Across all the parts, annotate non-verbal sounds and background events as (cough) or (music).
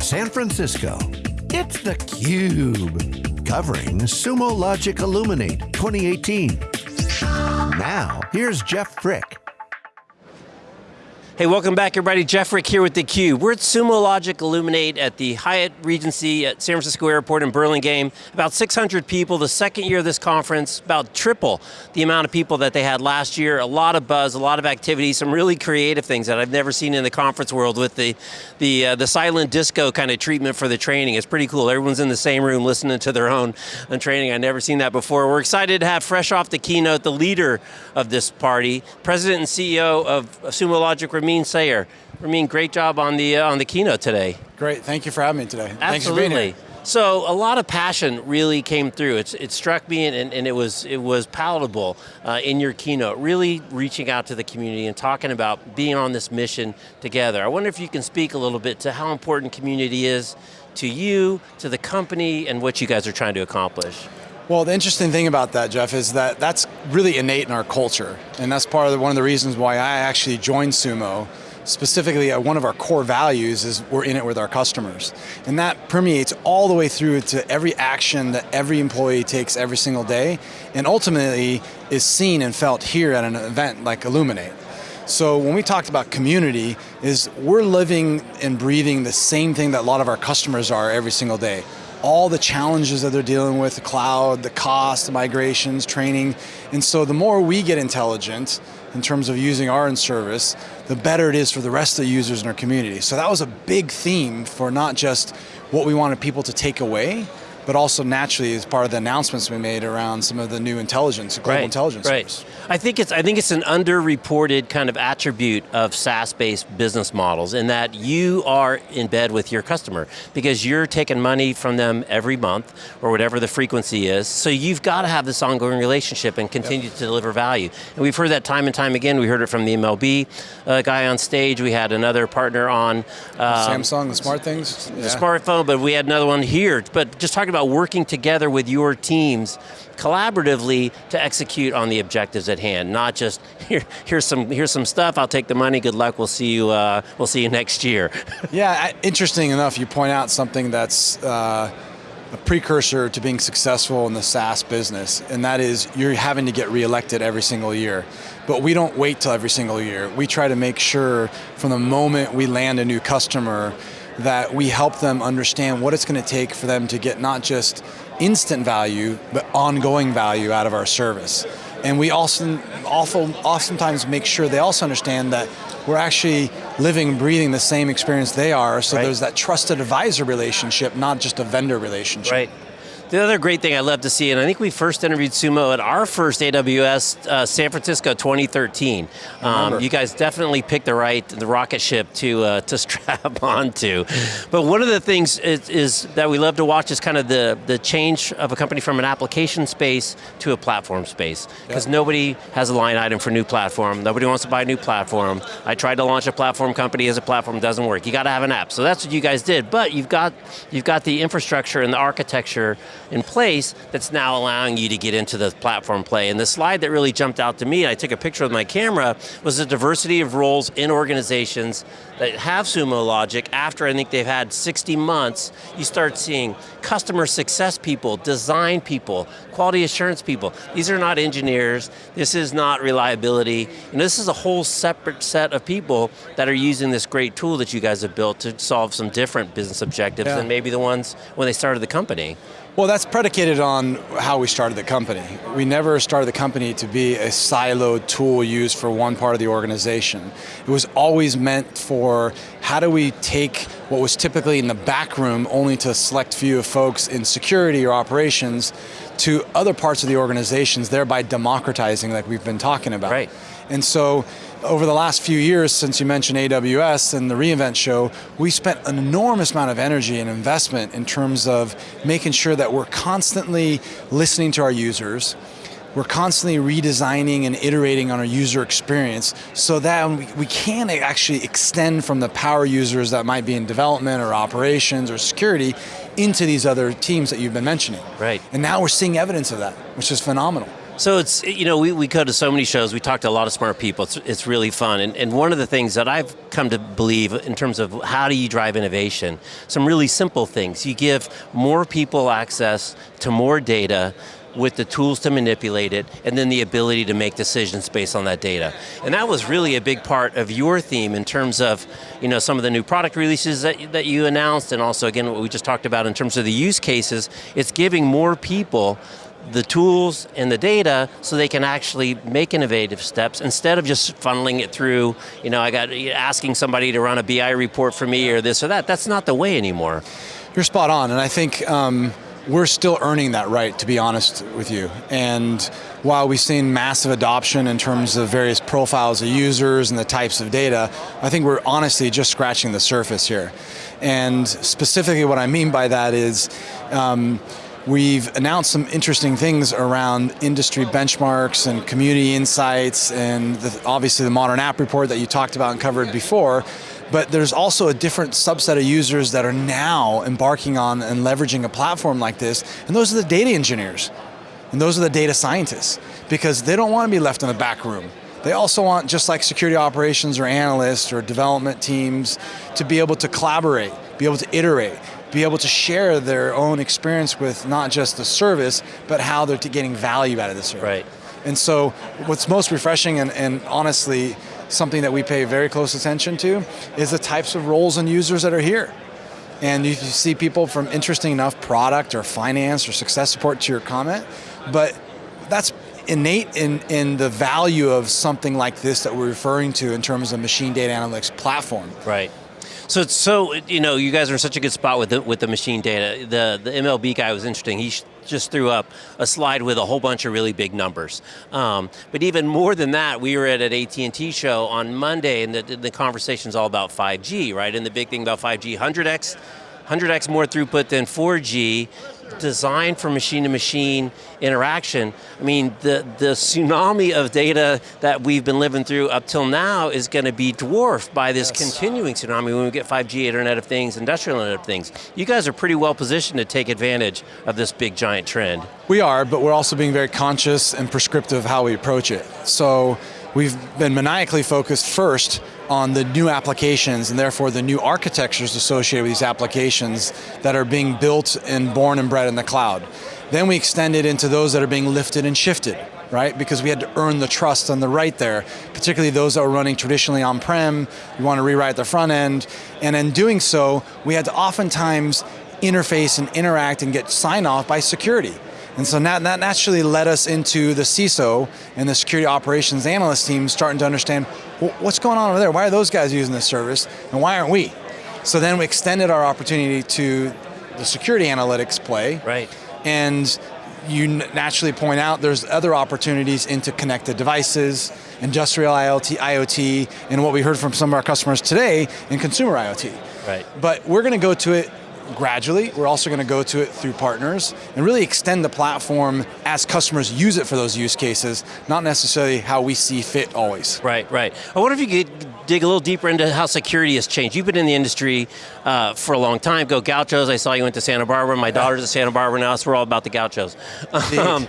San Francisco, it's theCUBE. Covering Sumo Logic Illuminate 2018. Now, here's Jeff Frick. Hey, welcome back everybody. Jeff Frick here with theCUBE. We're at Sumo Logic Illuminate at the Hyatt Regency at San Francisco Airport in Burlingame. About 600 people, the second year of this conference, about triple the amount of people that they had last year. A lot of buzz, a lot of activity, some really creative things that I've never seen in the conference world with the, the, uh, the silent disco kind of treatment for the training. It's pretty cool. Everyone's in the same room listening to their own training. I've never seen that before. We're excited to have fresh off the keynote, the leader of this party, President and CEO of Sumo Logic, Ramin Ramin Sayar. Ramin, great job on the uh, on the keynote today. Great, thank you for having me today. Absolutely. Thanks for being here. So a lot of passion really came through. It's, it struck me and, and it was it was palatable uh, in your keynote, really reaching out to the community and talking about being on this mission together. I wonder if you can speak a little bit to how important community is to you, to the company, and what you guys are trying to accomplish. Well, the interesting thing about that, Jeff, is that that's really innate in our culture. And that's part of the, one of the reasons why I actually joined Sumo. Specifically, uh, one of our core values is we're in it with our customers. And that permeates all the way through to every action that every employee takes every single day, and ultimately is seen and felt here at an event like Illuminate. So when we talked about community, is we're living and breathing the same thing that a lot of our customers are every single day all the challenges that they're dealing with, the cloud, the cost, the migrations, training. And so the more we get intelligent in terms of using our in service, the better it is for the rest of the users in our community. So that was a big theme for not just what we wanted people to take away, but also naturally as part of the announcements we made around some of the new intelligence, global right, intelligence right. Service. I think it's I think it's an underreported kind of attribute of SaaS-based business models in that you are in bed with your customer because you're taking money from them every month or whatever the frequency is. So you've got to have this ongoing relationship and continue yep. to deliver value. And we've heard that time and time again. We heard it from the MLB uh, guy on stage. We had another partner on um, Samsung, the smart things. The yeah. smartphone, but we had another one here. But just talking about working together with your teams collaboratively to execute on the objectives at hand, not just (laughs) here, here's some here's some stuff. I'll take the money. Good luck. We'll see you. Uh, we'll see you next year. (laughs) yeah, interesting enough, you point out something that's. Uh, a precursor to being successful in the SaaS business, and that is you're having to get reelected every single year. But we don't wait till every single year. We try to make sure from the moment we land a new customer that we help them understand what it's going to take for them to get not just instant value, but ongoing value out of our service. And we also, oftentimes make sure they also understand that we're actually living and breathing the same experience they are, so right. there's that trusted advisor relationship, not just a vendor relationship. Right. The other great thing I love to see, and I think we first interviewed Sumo at our first AWS uh, San Francisco 2013. Um, you guys definitely picked the right, the rocket ship to uh, (laughs) to strap onto. But one of the things is, is, that we love to watch is kind of the, the change of a company from an application space to a platform space. Because yep. nobody has a line item for new platform, nobody wants to buy a new platform. I tried to launch a platform company as a platform, doesn't work. You got to have an app. So that's what you guys did, but you've got, you've got the infrastructure and the architecture in place that's now allowing you to get into the platform play. And the slide that really jumped out to me, I took a picture with my camera, was the diversity of roles in organizations that have Sumo Logic after I think they've had 60 months, you start seeing customer success people, design people, quality assurance people. These are not engineers, this is not reliability, and this is a whole separate set of people that are using this great tool that you guys have built to solve some different business objectives yeah. than maybe the ones when they started the company. Well, that's predicated on how we started the company. We never started the company to be a siloed tool used for one part of the organization. It was always meant for how do we take what was typically in the back room only to a select few of folks in security or operations to other parts of the organizations, thereby democratizing like we've been talking about. Right. And so over the last few years, since you mentioned AWS and the reInvent show, we spent an enormous amount of energy and investment in terms of making sure that we're constantly listening to our users, we're constantly redesigning and iterating on our user experience so that we can actually extend from the power users that might be in development or operations or security into these other teams that you've been mentioning. Right. And now we're seeing evidence of that, which is phenomenal. So it's, you know, we, we go to so many shows, we talk to a lot of smart people, it's, it's really fun. And, and one of the things that I've come to believe in terms of how do you drive innovation, some really simple things. You give more people access to more data, with the tools to manipulate it, and then the ability to make decisions based on that data. And that was really a big part of your theme in terms of you know, some of the new product releases that, that you announced, and also again what we just talked about in terms of the use cases, it's giving more people the tools and the data so they can actually make innovative steps instead of just funneling it through, you know, I got asking somebody to run a BI report for me or this or that. That's not the way anymore. You're spot on, and I think um, we're still earning that right, to be honest with you. And while we've seen massive adoption in terms of various profiles of users and the types of data, I think we're honestly just scratching the surface here. And specifically what I mean by that is, um, We've announced some interesting things around industry benchmarks and community insights and the, obviously the modern app report that you talked about and covered before. But there's also a different subset of users that are now embarking on and leveraging a platform like this, and those are the data engineers. And those are the data scientists, because they don't want to be left in the back room. They also want, just like security operations or analysts or development teams, to be able to collaborate, be able to iterate, be able to share their own experience with not just the service, but how they're getting value out of the service. Right. And so what's most refreshing and, and honestly something that we pay very close attention to is the types of roles and users that are here. And you see people from interesting enough product or finance or success support to your comment, but that's innate in, in the value of something like this that we're referring to in terms of machine data analytics platform. Right. So, it's so you know, you guys are in such a good spot with the, with the machine data. The, the MLB guy was interesting. He just threw up a slide with a whole bunch of really big numbers. Um, but even more than that, we were at an AT&T show on Monday and the, the conversation's all about 5G, right? And the big thing about 5G, 100x 100x more throughput than 4G, designed for machine-to-machine -machine interaction. I mean, the, the tsunami of data that we've been living through up till now is going to be dwarfed by this yes. continuing tsunami when we get 5G, Internet of Things, Industrial Internet of Things. You guys are pretty well positioned to take advantage of this big giant trend. We are, but we're also being very conscious and prescriptive of how we approach it. So, we've been maniacally focused first on the new applications and therefore the new architectures associated with these applications that are being built and born and bred in the cloud. Then we extend it into those that are being lifted and shifted, right? Because we had to earn the trust and the right there, particularly those that were running traditionally on-prem, we want to rewrite the front end, and in doing so, we had to oftentimes interface and interact and get sign off by security. And so that, that naturally led us into the CISO and the security operations analyst team starting to understand well, what's going on over there? Why are those guys using this service and why aren't we? So then we extended our opportunity to the security analytics play. Right. And you naturally point out there's other opportunities into connected devices, industrial IoT, IoT, and what we heard from some of our customers today in consumer IoT. Right. But we're going to go to it gradually. We're also going to go to it through partners and really extend the platform as customers use it for those use cases, not necessarily how we see fit always. Right, right. I wonder if you could dig a little deeper into how security has changed. You've been in the industry uh, for a long time. Go Gauchos, I saw you went to Santa Barbara. My daughter's at Santa Barbara now, so we're all about the Gauchos. Um,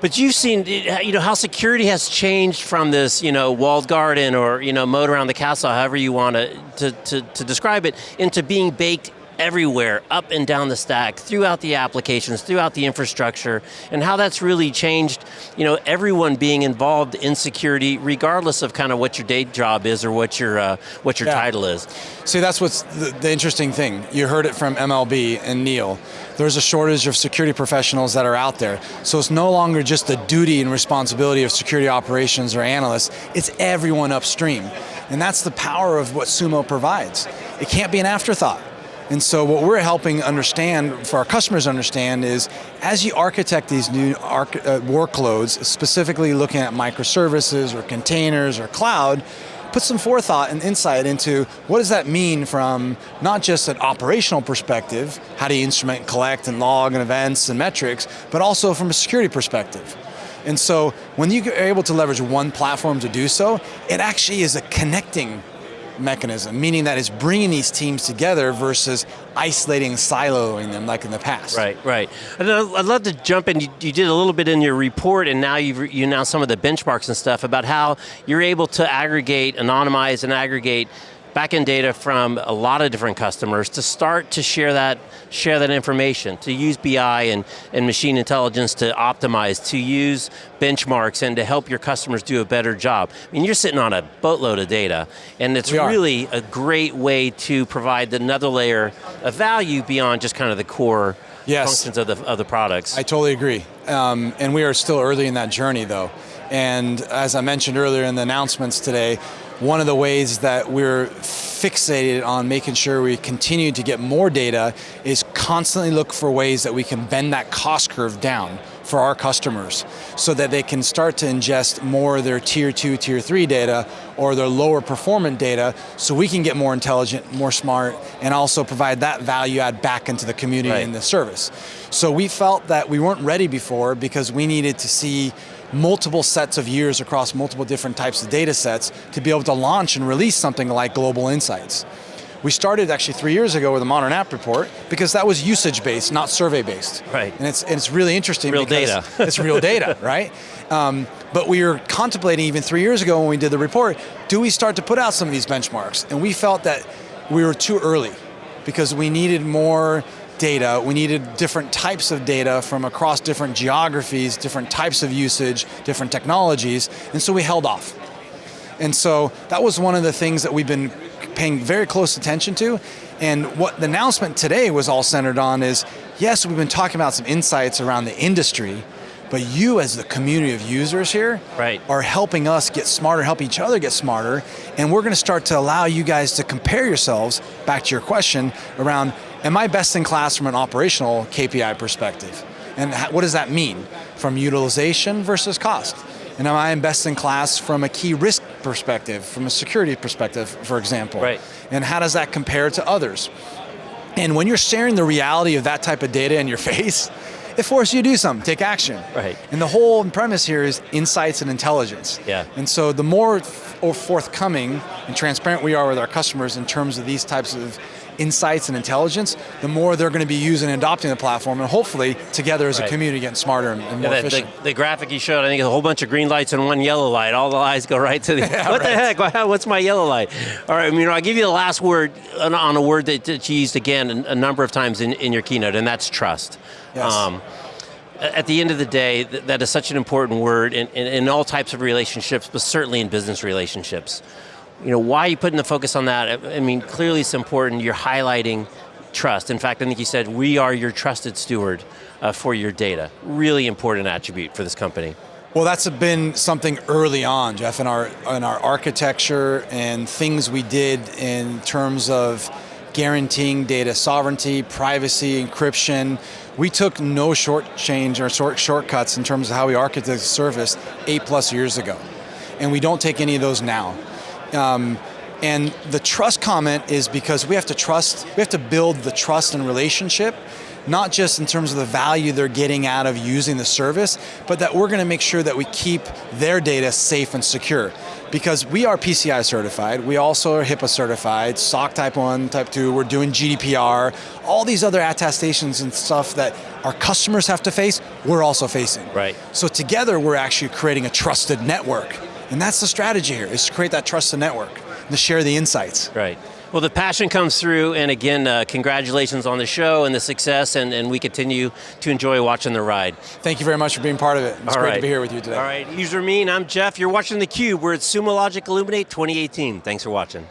but you've seen, you know, how security has changed from this, you know, walled garden or, you know, moat around the castle, however you want to, to, to describe it, into being baked everywhere, up and down the stack, throughout the applications, throughout the infrastructure, and how that's really changed, you know, everyone being involved in security, regardless of kind of what your day job is or what your, uh, what your yeah. title is. See, that's what's the, the interesting thing. You heard it from MLB and Neil. There's a shortage of security professionals that are out there. So it's no longer just the duty and responsibility of security operations or analysts, it's everyone upstream. And that's the power of what Sumo provides. It can't be an afterthought. And so what we're helping understand, for our customers understand, is as you architect these new arch uh, workloads, specifically looking at microservices or containers or cloud, put some forethought and insight into what does that mean from not just an operational perspective, how do you instrument, and collect, and log and events and metrics, but also from a security perspective. And so when you are able to leverage one platform to do so, it actually is a connecting mechanism, meaning that it's bringing these teams together versus isolating, siloing them like in the past. Right, right. And I'd love to jump in, you, you did a little bit in your report and now you've you announced some of the benchmarks and stuff about how you're able to aggregate, anonymize and aggregate backend data from a lot of different customers to start to share that, share that information, to use BI and, and machine intelligence to optimize, to use benchmarks and to help your customers do a better job. I mean, you're sitting on a boatload of data, and it's really a great way to provide another layer of value beyond just kind of the core yes. functions of the, of the products. I totally agree. Um, and we are still early in that journey though. And as I mentioned earlier in the announcements today, one of the ways that we're fixated on making sure we continue to get more data is constantly look for ways that we can bend that cost curve down for our customers so that they can start to ingest more of their tier two, tier three data or their lower performant data so we can get more intelligent, more smart, and also provide that value add back into the community right. and the service. So we felt that we weren't ready before because we needed to see multiple sets of years across multiple different types of data sets to be able to launch and release something like Global Insights. We started actually three years ago with a modern app report because that was usage based, not survey based. Right. And it's, and it's really interesting real data. (laughs) it's real data, (laughs) right? Um, but we were contemplating even three years ago when we did the report, do we start to put out some of these benchmarks? And we felt that we were too early because we needed more data, we needed different types of data from across different geographies, different types of usage, different technologies, and so we held off. And so that was one of the things that we've been paying very close attention to, and what the announcement today was all centered on is, yes, we've been talking about some insights around the industry, but you as the community of users here right. are helping us get smarter, help each other get smarter, and we're going to start to allow you guys to compare yourselves, back to your question, around am I best in class from an operational KPI perspective? And what does that mean? From utilization versus cost. And am I best in class from a key risk perspective, from a security perspective, for example? Right. And how does that compare to others? And when you're sharing the reality of that type of data in your (laughs) face, it forces you to do something, take action. Right. And the whole premise here is insights and intelligence. Yeah. And so the more forthcoming and transparent we are with our customers in terms of these types of insights and intelligence, the more they're going to be using and adopting the platform, and hopefully together as right. a community getting smarter and, and yeah, more the, efficient. The, the, graphic you showed, I think, is a whole bunch of green lights and one yellow light. All the eyes go right to the. yeah, (laughs) (laughs) what right. the heck? What's my yellow light? All right, I mean, I'll give you the last word on, on a word that, that, you used again a number of times in, in your keynote, and that's trust. Yes. Um, at the end of the day, that is such an important word in, in, in all types of relationships, but certainly in business relationships you know, why are you putting the focus on that? I mean, clearly it's important, you're highlighting trust. In fact, I think you said, we are your trusted steward uh, for your data. Really important attribute for this company. Well, that's been something early on, Jeff, in our, in our architecture and things we did in terms of guaranteeing data sovereignty, privacy, encryption. We took no short change or short shortcuts in terms of how we architected the service eight plus years ago. And we don't take any of those now. Um, and the trust comment is because we have to trust, we have to build the trust and relationship, not just in terms of the value they're getting out of using the service, but that we're going to make sure that we keep their data safe and secure. Because we are PCI certified, we also are HIPAA certified, SOC type 1, type 2, we're doing GDPR, all these other attestations and stuff that our customers have to face, we're also facing. Right. So together we're actually creating a trusted network and that's the strategy here, is to create that trusted network, and to share the insights. Right. Well, the passion comes through, and again, uh, congratulations on the show and the success, and, and we continue to enjoy watching the ride. Thank you very much for being part of it. It's All great right. to be here with you today. All right, user mean, I'm Jeff. You're watching theCUBE. We're at Sumo Logic Illuminate 2018. Thanks for watching.